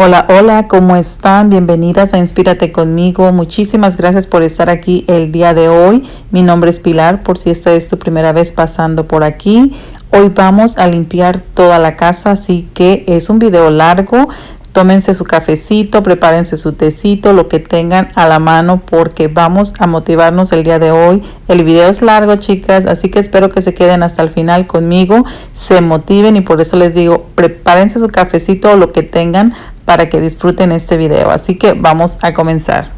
Hola, hola, ¿cómo están? Bienvenidas a Inspírate conmigo. Muchísimas gracias por estar aquí el día de hoy. Mi nombre es Pilar, por si esta es tu primera vez pasando por aquí. Hoy vamos a limpiar toda la casa, así que es un video largo. Tómense su cafecito, prepárense su tecito, lo que tengan a la mano porque vamos a motivarnos el día de hoy. El video es largo, chicas, así que espero que se queden hasta el final conmigo, se motiven y por eso les digo, prepárense su cafecito o lo que tengan para que disfruten este video. Así que vamos a comenzar.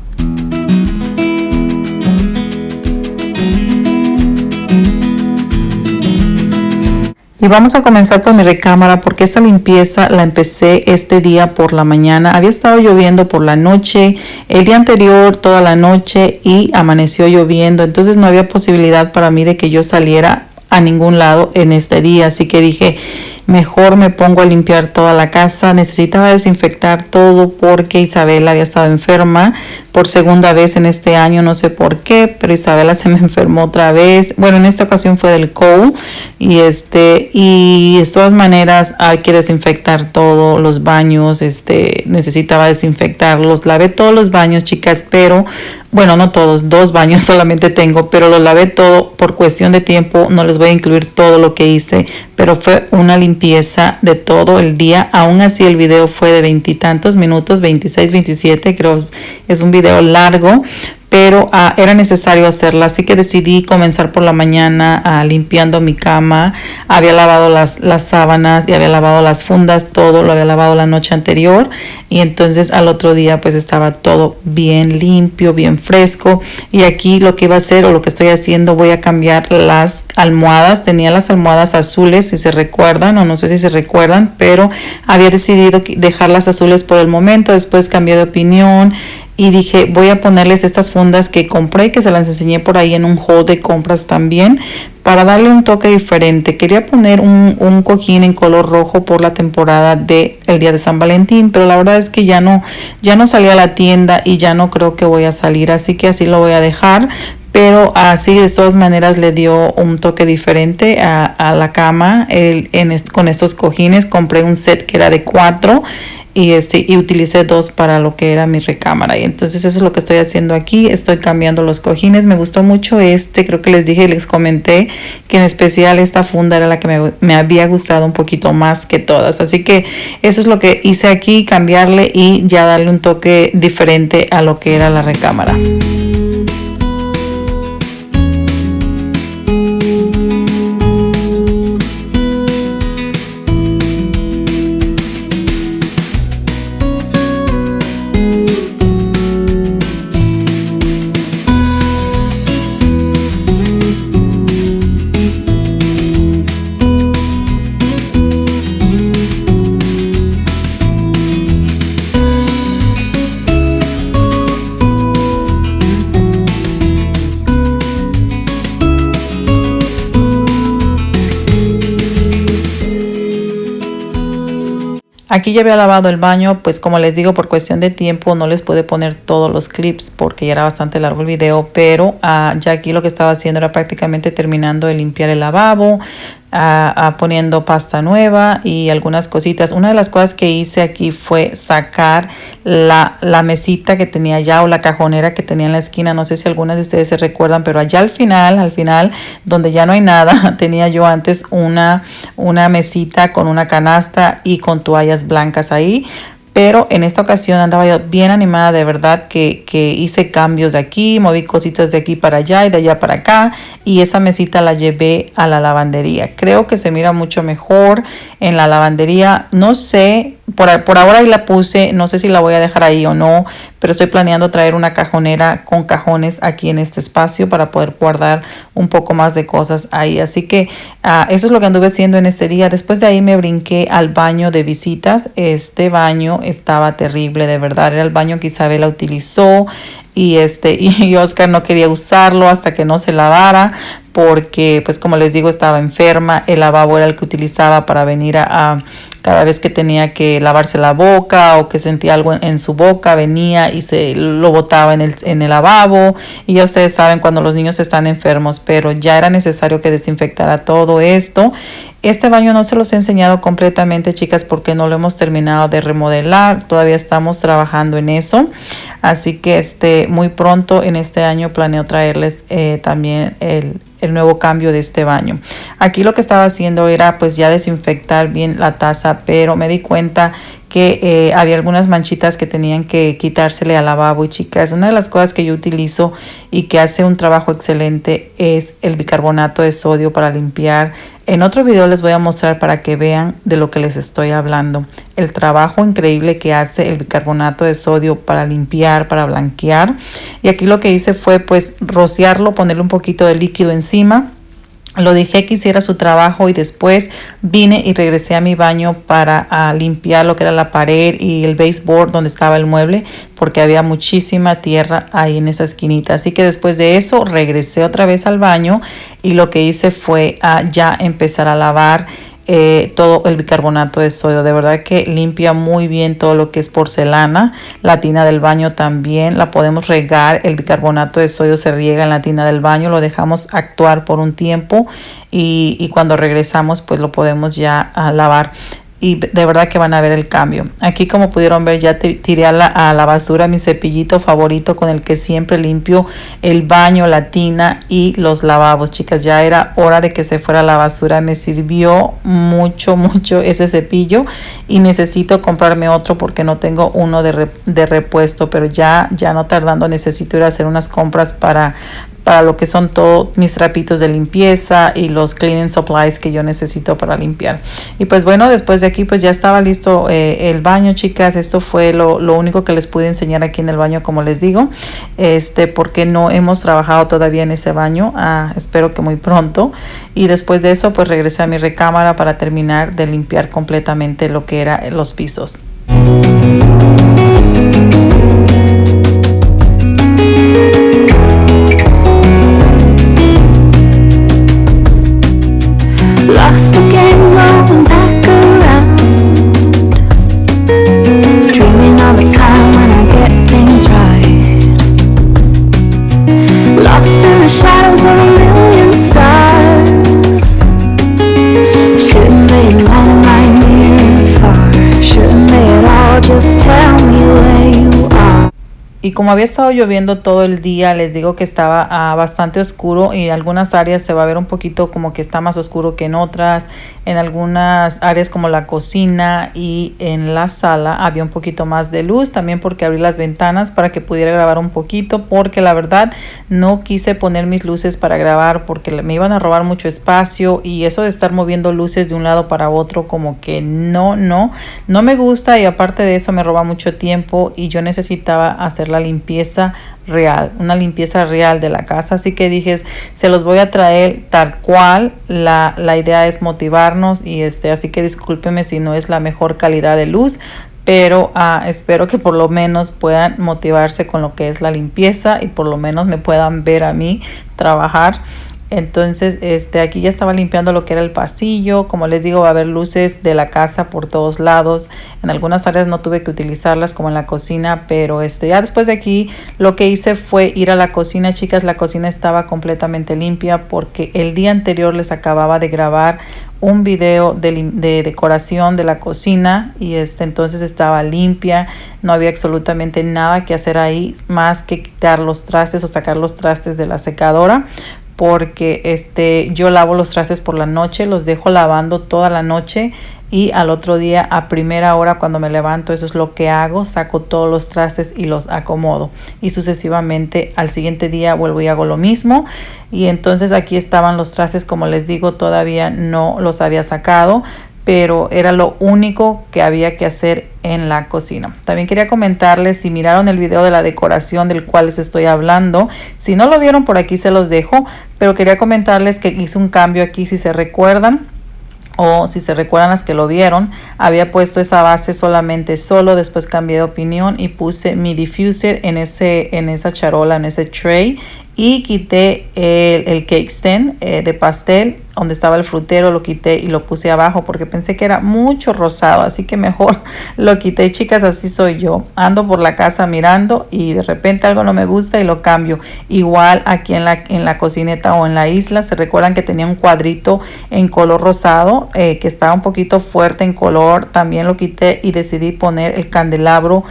Y vamos a comenzar por mi recámara porque esta limpieza la empecé este día por la mañana. Había estado lloviendo por la noche, el día anterior toda la noche y amaneció lloviendo. Entonces no había posibilidad para mí de que yo saliera a ningún lado en este día. Así que dije, mejor me pongo a limpiar toda la casa. Necesitaba desinfectar todo porque Isabela había estado enferma por segunda vez en este año, no sé por qué, pero Isabela se me enfermó otra vez. Bueno, en esta ocasión fue del cold y este y de todas maneras hay que desinfectar todos los baños, este necesitaba desinfectarlos. Lavé todos los baños, chicas, pero bueno, no todos, dos baños solamente tengo, pero lo lavé todo por cuestión de tiempo, no les voy a incluir todo lo que hice, pero fue una limpieza de todo el día. Aún así el video fue de veintitantos minutos, 26, 27, creo es un video largo, pero ah, era necesario hacerla, así que decidí comenzar por la mañana ah, limpiando mi cama. Había lavado las, las sábanas y había lavado las fundas, todo lo había lavado la noche anterior y entonces al otro día pues estaba todo bien limpio, bien fresco y aquí lo que iba a hacer o lo que estoy haciendo voy a cambiar las almohadas. Tenía las almohadas azules, si se recuerdan o no sé si se recuerdan, pero había decidido dejarlas azules por el momento, después cambié de opinión y dije voy a ponerles estas fundas que compré que se las enseñé por ahí en un haul de compras también para darle un toque diferente. Quería poner un, un cojín en color rojo por la temporada de el día de San Valentín pero la verdad es que ya no ya no salí a la tienda y ya no creo que voy a salir así que así lo voy a dejar. Pero así de todas maneras le dio un toque diferente a, a la cama el, en, con estos cojines. Compré un set que era de cuatro y este y utilicé dos para lo que era mi recámara. Y entonces eso es lo que estoy haciendo aquí. Estoy cambiando los cojines. Me gustó mucho este creo que les dije les comenté que en especial esta funda era la que me, me había gustado un poquito más que todas. Así que eso es lo que hice aquí cambiarle y ya darle un toque diferente a lo que era la recámara Aquí ya había lavado el baño, pues como les digo, por cuestión de tiempo no les pude poner todos los clips porque ya era bastante largo el video, pero uh, ya aquí lo que estaba haciendo era prácticamente terminando de limpiar el lavabo, a, poniendo pasta nueva y algunas cositas. Una de las cosas que hice aquí fue sacar la, la, mesita que tenía allá o la cajonera que tenía en la esquina. No sé si algunas de ustedes se recuerdan, pero allá al final, al final, donde ya no hay nada, tenía yo antes una, una mesita con una canasta y con toallas blancas ahí pero en esta ocasión andaba yo bien animada de verdad que, que, hice cambios de aquí, moví cositas de aquí para allá y de allá para acá y esa mesita la llevé a la lavandería. Creo que se mira mucho mejor en la lavandería. No sé, por, por ahora ahí la puse, no sé si la voy a dejar ahí o no, pero estoy planeando traer una cajonera con cajones aquí en este espacio para poder guardar un poco más de cosas ahí. Así que uh, eso es lo que anduve haciendo en este día. Después de ahí me brinqué al baño de visitas. Este baño estaba terrible, de verdad. Era el baño que Isabela utilizó y este y Oscar no quería usarlo hasta que no se lavara porque pues como les digo estaba enferma el lavabo era el que utilizaba para venir a, cada vez que tenía que lavarse la boca o que sentía algo en, su boca venía y se lo botaba en el, en el lavabo. Y ya ustedes saben cuando los niños están enfermos pero ya era necesario que desinfectara todo esto Este baño no se los he enseñado completamente, chicas, porque no lo hemos terminado de remodelar. Todavía estamos trabajando en eso. Así que este, muy pronto en este año planeo traerles eh, también el, el nuevo cambio de este baño. Aquí lo que estaba haciendo era pues ya desinfectar bien la taza, pero me di cuenta que eh, había algunas manchitas que tenían que quitársele al lavabo y chicas, una de las cosas que yo utilizo y que hace un trabajo excelente es el bicarbonato de sodio para limpiar. En otro video les voy a mostrar para que vean de lo que les estoy hablando. El trabajo increíble que hace el bicarbonato de sodio para limpiar, para blanquear. Y aquí lo que hice fue pues rociarlo, ponerle un poquito de líquido encima lo dejé que hiciera su trabajo y después vine y regresé a mi baño para limpiar lo que era la pared y el baseboard donde estaba el mueble porque había muchísima tierra ahí en esa esquinita. Así que después de eso regresé otra vez al baño y lo que hice fue ah, ya empezar a lavar eh, todo el bicarbonato de sodio. De verdad que limpia muy bien todo lo que es porcelana. La tina del baño también la podemos regar. El bicarbonato de sodio se riega en la tina del baño. Lo dejamos actuar por un tiempo y, y cuando regresamos pues lo podemos ya lavar y de verdad que van a ver el cambio. Aquí como pudieron ver ya tiré a la, a la, basura mi cepillito favorito con el que siempre limpio el baño, la tina y los lavabos. Chicas, ya era hora de que se fuera la basura. Me sirvió mucho, mucho ese cepillo y necesito comprarme otro porque no tengo uno de, de repuesto, pero ya, ya no tardando necesito ir a hacer unas compras para, para lo que son todos mis trapitos de limpieza y los cleaning supplies que yo necesito para limpiar. Y pues bueno, después de aquí pues ya estaba listo eh, el baño, chicas. Esto fue lo, único que les pude enseñar aquí en el baño, como les digo, este porque no hemos trabajado todavía en ese baño. Ah, espero que muy pronto. Y después de eso pues regresé a mi recámara para terminar de limpiar completamente lo que era los pisos. Y como había estado lloviendo todo el día, les digo que estaba ah, bastante oscuro y en algunas áreas se va a ver un poquito como que está más oscuro que en otras. En algunas áreas como la cocina y en la sala había un poquito más de luz. También porque abrí las ventanas para que pudiera grabar un poquito porque la verdad no quise poner mis luces para grabar porque me iban a robar mucho espacio y eso de estar moviendo luces de un lado para otro como que no, no, no me gusta y aparte de eso me roba mucho tiempo y yo necesitaba hacer la limpieza real, una limpieza real de la casa. Así que dije, se los voy a traer tal cual. La, la idea es motivarnos y este, así que discúlpeme si no es la mejor calidad de luz, pero ah, espero que por lo menos puedan motivarse con lo que es la limpieza y por lo menos me puedan ver a mí trabajar entonces, este, aquí ya estaba limpiando lo que era el pasillo. Como les digo, va a haber luces de la casa por todos lados. En algunas áreas no tuve que utilizarlas como en la cocina, pero este, ya después de aquí lo que hice fue ir a la cocina. Chicas, la cocina estaba completamente limpia porque el día anterior les acababa de grabar un video de, de, decoración de la cocina y este entonces estaba limpia no había absolutamente nada que hacer ahí más que quitar los trastes o sacar los trastes de la secadora porque este, yo lavo los trastes por la noche, los dejo lavando toda la noche y al otro día a primera hora cuando me levanto eso es lo que hago, saco todos los trastes y los acomodo. Y sucesivamente al siguiente día vuelvo y hago lo mismo. Y entonces aquí estaban los trastes como les digo todavía no los había sacado pero era lo único que había que hacer en la cocina. También quería comentarles si miraron el video de la decoración del cual les estoy hablando. Si no lo vieron por aquí se los dejo, pero quería comentarles que hice un cambio aquí si se recuerdan o si se recuerdan las que lo vieron, había puesto esa base solamente solo, después cambié de opinión y puse mi diffuser en, ese, en esa charola, en ese tray y quité el, el cake stand eh, de pastel donde estaba el frutero lo quité y lo puse abajo porque pensé que era mucho rosado así que mejor lo quité. Chicas así soy yo. Ando por la casa mirando y de repente algo no me gusta y lo cambio. Igual aquí en la, en la cocineta o en la isla se recuerdan que tenía un cuadrito en color rosado eh, que estaba un poquito fuerte en color también lo quité y decidí poner el candelabro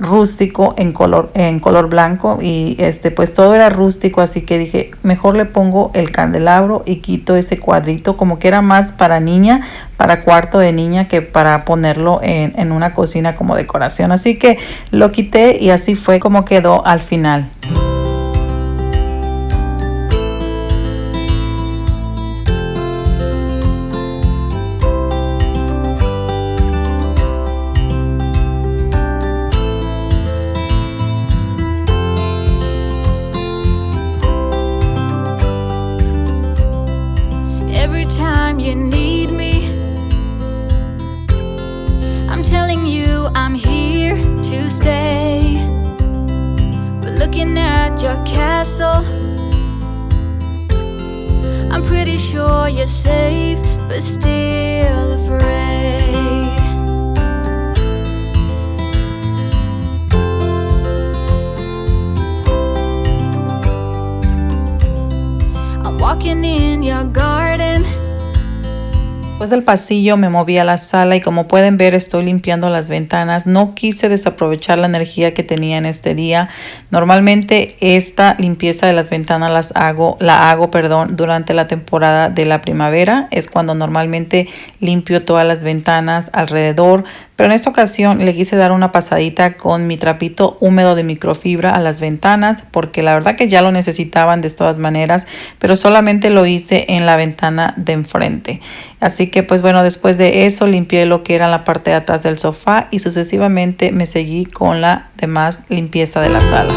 rústico en color en color blanco y este pues todo era rústico así que dije mejor le pongo el candelabro y quito ese cuadrito como que era más para niña para cuarto de niña que para ponerlo en, en una cocina como decoración. Así que lo quité y así fue como quedó al final you're safe, but still afraid. I'm walking in your garden. Del pasillo me moví a la sala y como pueden ver estoy limpiando las ventanas. No quise desaprovechar la energía que tenía en este día. Normalmente esta limpieza de las ventanas las hago, la hago perdón, durante la temporada de la primavera. Es cuando normalmente limpio todas las ventanas alrededor. Pero en esta ocasión le quise dar una pasadita con mi trapito húmedo de microfibra a las ventanas porque la verdad que ya lo necesitaban de todas maneras, pero solamente lo hice en la ventana de enfrente. Así que pues bueno, después de eso limpié lo que era la parte de atrás del sofá y sucesivamente me seguí con la demás limpieza de la sala.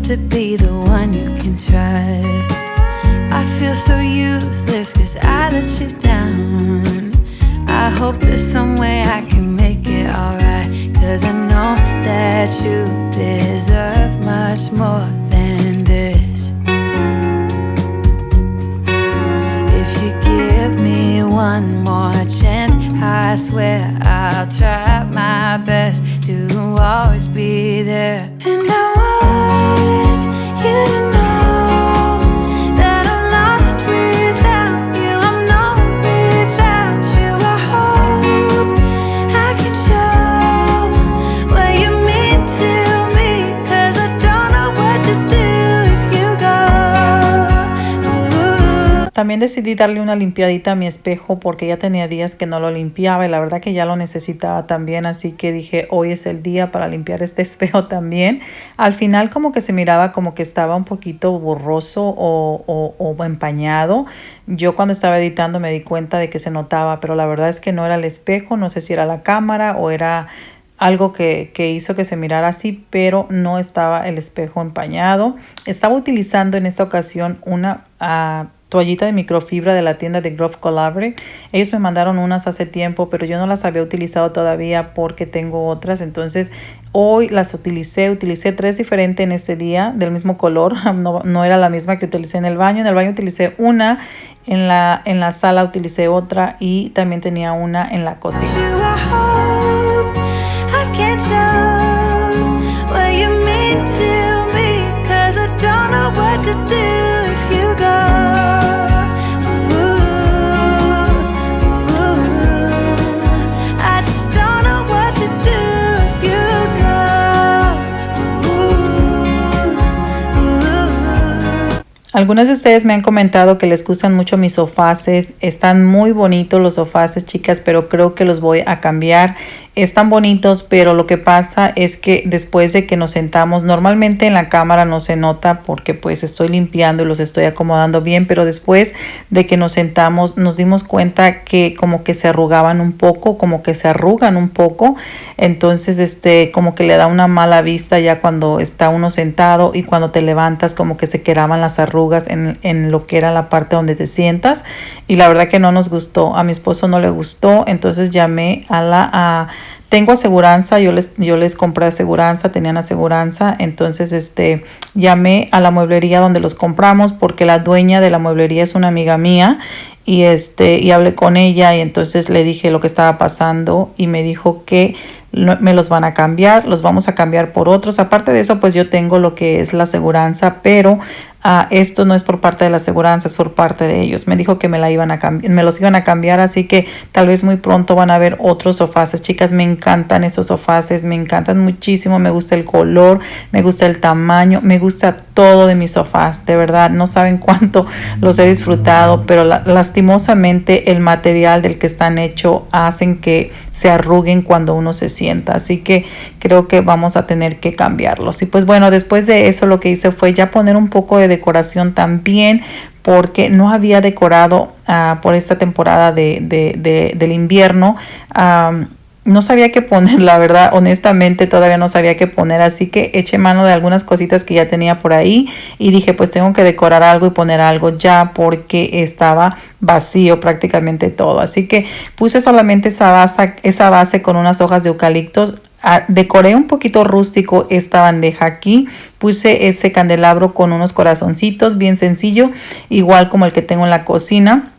To be the one you can trust. I feel so useless cause I let you down. I hope there's some way I can make it alright. Cause I know that you deserve much more than this. If you give me one more chance, I swear I'll try my best to always be there like you. También decidí darle una limpiadita a mi espejo porque ya tenía días que no lo limpiaba y la verdad que ya lo necesitaba también, así que dije hoy es el día para limpiar este espejo también. Al final como que se miraba como que estaba un poquito borroso o, o, empañado. Yo cuando estaba editando me di cuenta de que se notaba, pero la verdad es que no era el espejo, no sé si era la cámara o era algo que, que, hizo que se mirara así, pero no estaba el espejo empañado. Estaba utilizando en esta ocasión una uh, toallita de microfibra de la tienda de Grove Collaborate. Ellos me mandaron unas hace tiempo, pero yo no las había utilizado todavía porque tengo otras. Entonces hoy las utilicé, utilicé tres diferentes en este día del mismo color. No, no era la misma que utilicé en el baño. En el baño utilicé una, en la, en la sala utilicé otra y también tenía una en la cocina. Algunas de ustedes me han comentado que les gustan mucho mis sofaces. Están muy bonitos los sofaces, chicas, pero creo que los voy a cambiar están bonitos, pero lo que pasa es que después de que nos sentamos, normalmente en la cámara no se nota porque pues estoy limpiando y los estoy acomodando bien, pero después de que nos sentamos nos dimos cuenta que como que se arrugaban un poco, como que se arrugan un poco, entonces este como que le da una mala vista ya cuando está uno sentado y cuando te levantas como que se quedaban las arrugas en, en lo que era la parte donde te sientas. Y la verdad que no nos gustó, a mi esposo no le gustó, entonces llamé a la... tengo aseguranza, yo les, yo les compré aseguranza, tenían aseguranza, entonces este, llamé a la mueblería donde los compramos porque la dueña de la mueblería es una amiga mía y, este, y hablé con ella y entonces le dije lo que estaba pasando y me dijo que me los van a cambiar, los vamos a cambiar por otros. Aparte de eso, pues yo tengo lo que es la aseguranza, pero uh, esto no es por parte de la aseguranza, es por parte de ellos. Me dijo que me la iban a me los iban a cambiar, así que tal vez muy pronto van a ver otros sofaces. Chicas, me encantan esos sofaces, me encantan muchísimo, me gusta el color, me gusta el tamaño, me gusta todo de mis sofás, de verdad, no saben cuánto los he disfrutado, pero la, lastimosamente el material del que están hechos hacen que se arruguen cuando uno se sienta, así que creo que vamos a tener que cambiarlos. Y pues bueno, después de eso lo que hice fue ya poner un poco de decoración también porque no había decorado uh, por esta temporada de, de, de, del invierno. No sabía qué poner, la verdad, honestamente todavía no sabía qué poner, así que eché mano de algunas cositas que ya tenía por ahí y dije pues tengo que decorar algo y poner algo ya porque estaba vacío prácticamente todo, así que puse solamente esa base, esa base con unas hojas de eucaliptos, Ah, decoré un poquito rústico esta bandeja aquí. Puse ese candelabro con unos corazoncitos bien sencillo, igual como el que tengo en la cocina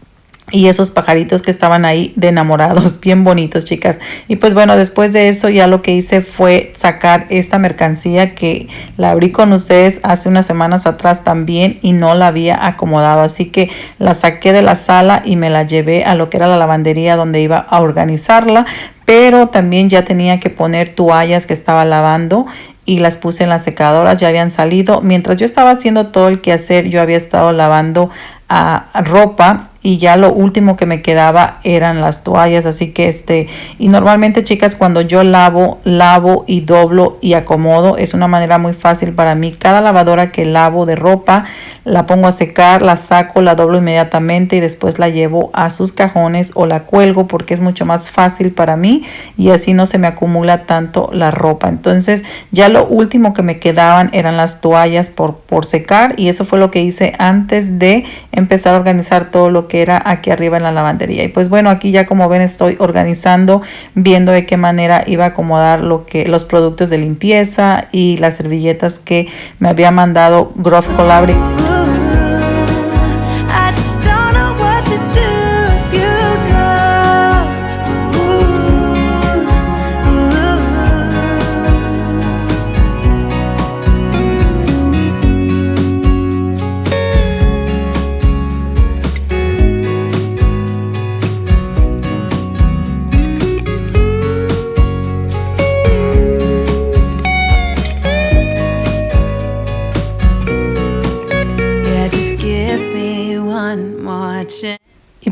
y esos pajaritos que estaban ahí de enamorados, bien bonitos chicas. Y pues bueno, después de eso ya lo que hice fue sacar esta mercancía que la abrí con ustedes hace unas semanas atrás también y no la había acomodado. Así que la saqué de la sala y me la llevé a lo que era la lavandería donde iba a organizarla pero también ya tenía que poner toallas que estaba lavando y las puse en las secadoras, ya habían salido. Mientras yo estaba haciendo todo el quehacer, yo había estado lavando a ropa y ya lo último que me quedaba eran las toallas así que este y normalmente chicas cuando yo lavo lavo y doblo y acomodo es una manera muy fácil para mí. Cada lavadora que lavo de ropa la pongo a secar la saco la doblo inmediatamente y después la llevo a sus cajones o la cuelgo porque es mucho más fácil para mí y así no se me acumula tanto la ropa. Entonces ya lo último que me quedaban eran las toallas por, por secar y eso fue lo que hice antes de empezar a organizar todo lo que era aquí arriba en la lavandería. Y pues bueno, aquí ya como ven estoy organizando, viendo de qué manera iba a acomodar lo que, los productos de limpieza y las servilletas que me había mandado Grove Collaborative.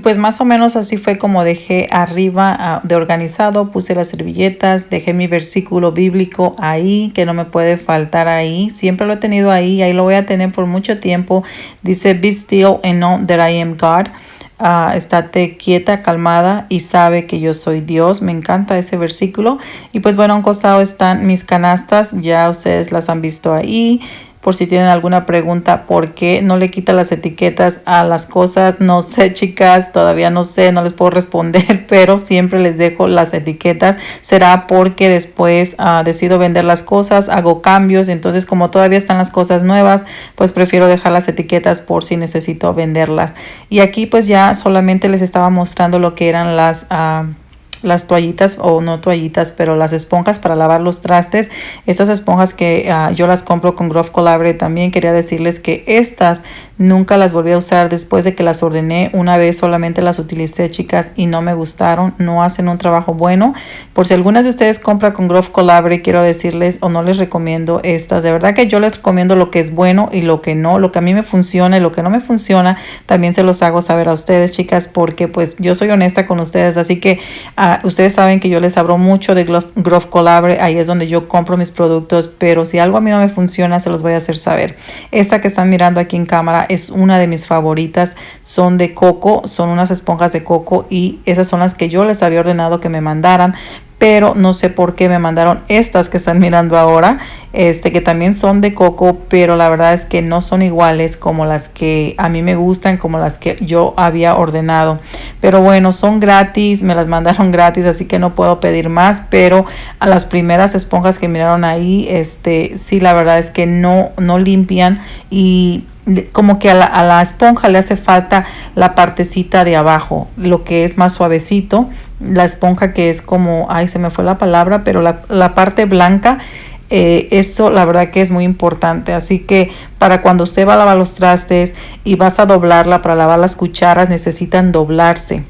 Pues más o menos así fue como dejé arriba ah, de organizado, puse las servilletas, dejé mi versículo bíblico ahí, que no me puede faltar ahí. Siempre lo he tenido ahí, ahí lo voy a tener por mucho tiempo. Dice, be still and know that I am God. Uh, estate quieta, calmada y sabe que yo soy Dios. Me encanta ese versículo. Y pues bueno, a un costado están mis canastas, ya ustedes las han visto ahí por si tienen alguna pregunta, ¿por qué no le quita las etiquetas a las cosas? No sé, chicas, todavía no sé, no les puedo responder, pero siempre les dejo las etiquetas. Será porque después uh, decido vender las cosas, hago cambios, entonces como todavía están las cosas nuevas, pues prefiero dejar las etiquetas por si necesito venderlas. Y aquí pues ya solamente les estaba mostrando lo que eran las... Uh, las toallitas o no toallitas, pero las esponjas para lavar los trastes. Estas esponjas que uh, yo las compro con Grove Collaborate también quería decirles que estas nunca las volví a usar después de que las ordené. Una vez solamente las utilicé, chicas, y no me gustaron. No hacen un trabajo bueno. Por si algunas de ustedes compran con Grove Collaborate, quiero decirles o no les recomiendo estas. De verdad que yo les recomiendo lo que es bueno y lo que no. Lo que a mí me funciona y lo que no me funciona, también se los hago saber a ustedes, chicas, porque pues yo soy honesta con ustedes. Así que... Uh, ustedes saben que yo les hablo mucho de Grove Collaborate, ahí es donde yo compro mis productos, pero si algo a mí no me funciona, se los voy a hacer saber. Esta que están mirando aquí en cámara es una de mis favoritas, son de coco, son unas esponjas de coco y esas son las que yo les había ordenado que me mandaran, pero no sé por qué me mandaron estas que están mirando ahora, este que también son de coco, pero la verdad es que no son iguales como las que a mí me gustan, como las que yo había ordenado. Pero bueno, son gratis, me las mandaron gratis, así que no puedo pedir más, pero a las primeras esponjas que miraron ahí, este sí la verdad es que no no limpian y como que a la, a la, esponja le hace falta la partecita de abajo, lo que es más suavecito, la esponja que es como, ay se me fue la palabra, pero la, la parte blanca, eh, eso la verdad que es muy importante, así que para cuando usted va a lavar los trastes y vas a doblarla para lavar las cucharas necesitan doblarse.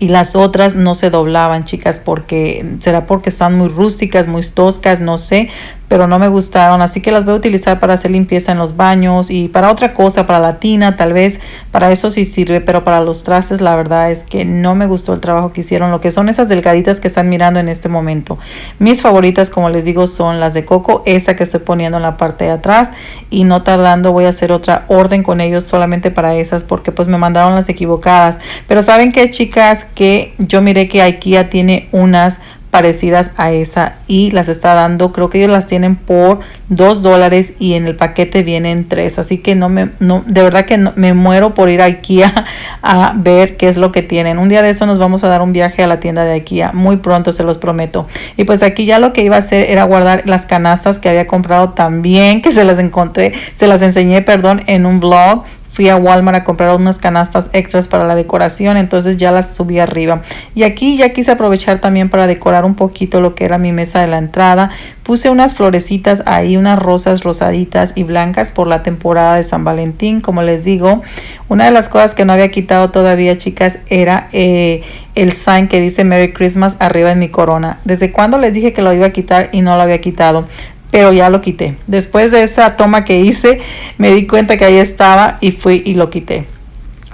Y las otras no se doblaban, chicas, porque será porque están muy rústicas, muy toscas, no sé, pero no me gustaron, así que las voy a utilizar para hacer limpieza en los baños y para otra cosa, para la tina, tal vez para eso sí sirve, pero para los trastes la verdad es que no me gustó el trabajo que hicieron, lo que son esas delgaditas que están mirando en este momento. Mis favoritas, como les digo, son las de coco, esa que estoy poniendo en la parte de atrás y no tardando voy a hacer otra orden con ellos solamente para esas porque pues me mandaron las equivocadas. Pero saben que chicas, que yo miré que IKEA tiene unas parecidas a esa y las está dando. Creo que ellos las tienen por dos dólares y en el paquete vienen tres. Así que no me no de verdad que me muero por ir a Ikea a ver qué es lo que tienen. Un día de eso nos vamos a dar un viaje a la tienda de Ikea muy pronto se los prometo. Y pues aquí ya lo que iba a hacer era guardar las canastas que había comprado también que se las encontré se las enseñé perdón en un blog fui a Walmart a comprar unas canastas extras para la decoración, entonces ya las subí arriba. Y aquí ya quise aprovechar también para decorar un poquito lo que era mi mesa de la entrada. Puse unas florecitas ahí, unas rosas rosaditas y blancas por la temporada de San Valentín, como les digo. Una de las cosas que no había quitado todavía, chicas, era eh, el sign que dice Merry Christmas arriba en mi corona. ¿Desde cuando les dije que lo iba a quitar y no lo había quitado? Pero ya lo quité. Después de esa toma que hice, me di cuenta que ahí estaba y fui y lo quité.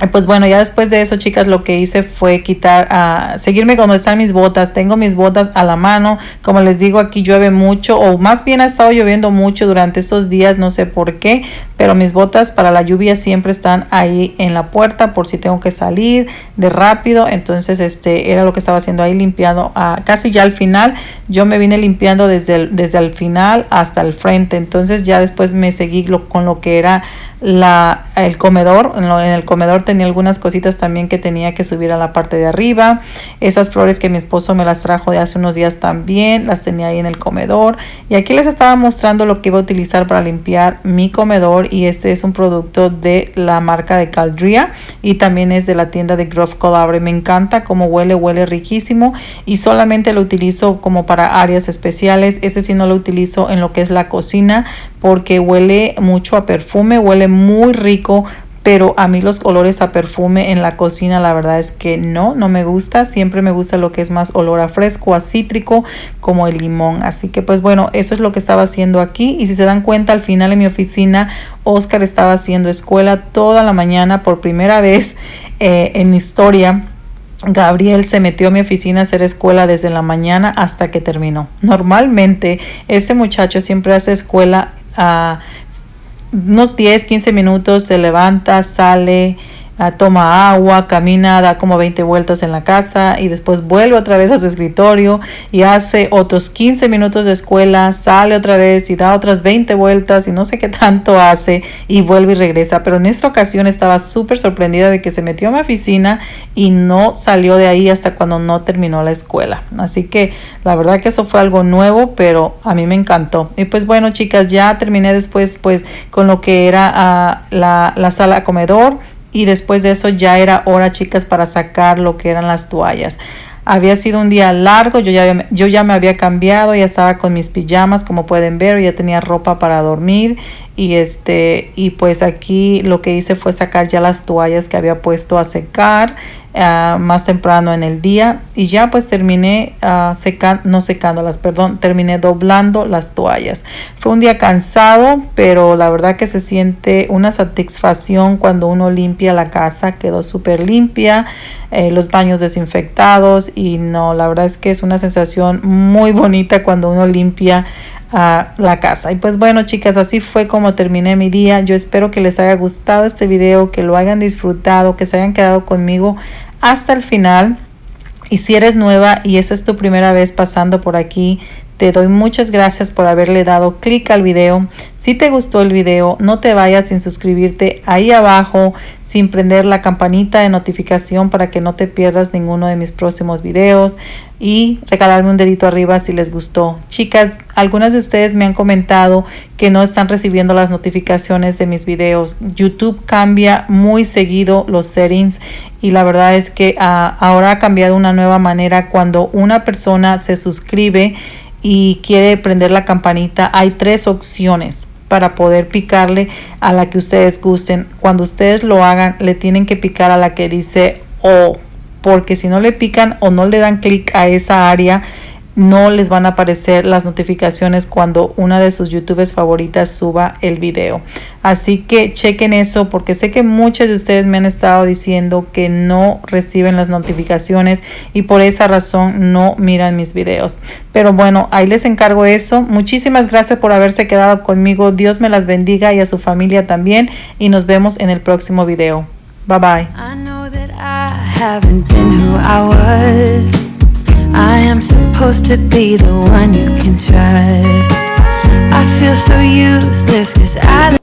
Pues bueno, ya después de eso, chicas, lo que hice fue quitar, a seguirme cuando están mis botas. Tengo mis botas a la mano. Como les digo, aquí llueve mucho, o más bien ha estado lloviendo mucho durante estos días, no sé por qué, pero mis botas para la lluvia siempre están ahí en la puerta por si tengo que salir de rápido. Entonces, este era lo que estaba haciendo ahí, limpiando a, casi ya al final. Yo me vine limpiando desde el, desde final hasta el frente. Entonces, ya después me seguí con lo que era la, el comedor. En, en, el comedor tenía algunas cositas también que tenía que subir a la parte de arriba. Esas flores que mi esposo me las trajo de hace unos días también, las tenía ahí en el comedor. Y aquí les estaba mostrando lo que iba a utilizar para limpiar mi comedor. Y este es un producto de la marca de Caldria y también es de la tienda de Grove Collaborate. Me encanta cómo huele, huele riquísimo y solamente lo utilizo como para áreas especiales. Este sí no lo utilizo en lo que es la cocina porque huele mucho a perfume, huele muy rico pero a mí los olores a perfume en la cocina la verdad es que no, no me gusta, siempre me gusta lo que es más olor a fresco, a cítrico, como el limón, así que pues bueno, eso es lo que estaba haciendo aquí. Y si se dan cuenta al final en mi oficina, Oscar estaba haciendo escuela toda la mañana por primera vez eh, en historia. Gabriel se metió a mi oficina a hacer escuela desde la mañana hasta que terminó. Normalmente ese muchacho siempre hace escuela a unos 10, 15 minutos, se levanta, sale, toma agua, camina, da como 20 vueltas en la casa y después vuelve otra vez a su escritorio y hace otros 15 minutos de escuela, sale otra vez y da otras 20 vueltas y no sé qué tanto hace y vuelve y regresa. Pero en esta ocasión estaba súper sorprendida de que se metió a mi oficina y no salió de ahí hasta cuando no terminó la escuela. Así que la verdad que eso fue algo nuevo, pero a mí me encantó. Y pues bueno, chicas, ya terminé después pues con lo que era ah, la, la sala comedor y después de eso ya era hora, chicas, para sacar lo que eran las toallas. Había sido un día largo, yo ya, yo ya me había cambiado, ya estaba con mis pijamas, como pueden ver, ya tenía ropa para dormir y este y pues aquí lo que hice fue sacar ya las toallas que había puesto a secar uh, más temprano en el día y ya pues terminé uh, secando no perdón terminé doblando las toallas. Fue un día cansado pero la verdad que se siente una satisfacción cuando uno limpia la casa quedó súper limpia eh, los baños desinfectados y no la verdad es que es una sensación muy bonita cuando uno limpia a la casa. Y pues bueno chicas, así fue como terminé mi día. Yo espero que les haya gustado este video, que lo hayan disfrutado, que se hayan quedado conmigo hasta el final. Y si eres nueva y esa es tu primera vez pasando por aquí, te doy muchas gracias por haberle dado clic al video. Si te gustó el video, no te vayas sin suscribirte ahí abajo, sin prender la campanita de notificación para que no te pierdas ninguno de mis próximos videos y regalarme un dedito arriba si les gustó. Chicas, algunas de ustedes me han comentado que no están recibiendo las notificaciones de mis videos. YouTube cambia muy seguido los settings y la verdad es que ah, ahora ha cambiado una nueva manera cuando una persona se suscribe y quiere prender la campanita, hay tres opciones para poder picarle a la que ustedes gusten. Cuando ustedes lo hagan, le tienen que picar a la que dice O, porque si no le pican o no le dan clic a esa área, no les van a aparecer las notificaciones cuando una de sus youtubers favoritas suba el video. Así que chequen eso porque sé que muchos de ustedes me han estado diciendo que no reciben las notificaciones y por esa razón no miran mis videos. Pero bueno, ahí les encargo eso. Muchísimas gracias por haberse quedado conmigo. Dios me las bendiga y a su familia también y nos vemos en el próximo video. Bye bye. I am supposed to be the one you can trust. I feel so useless cause I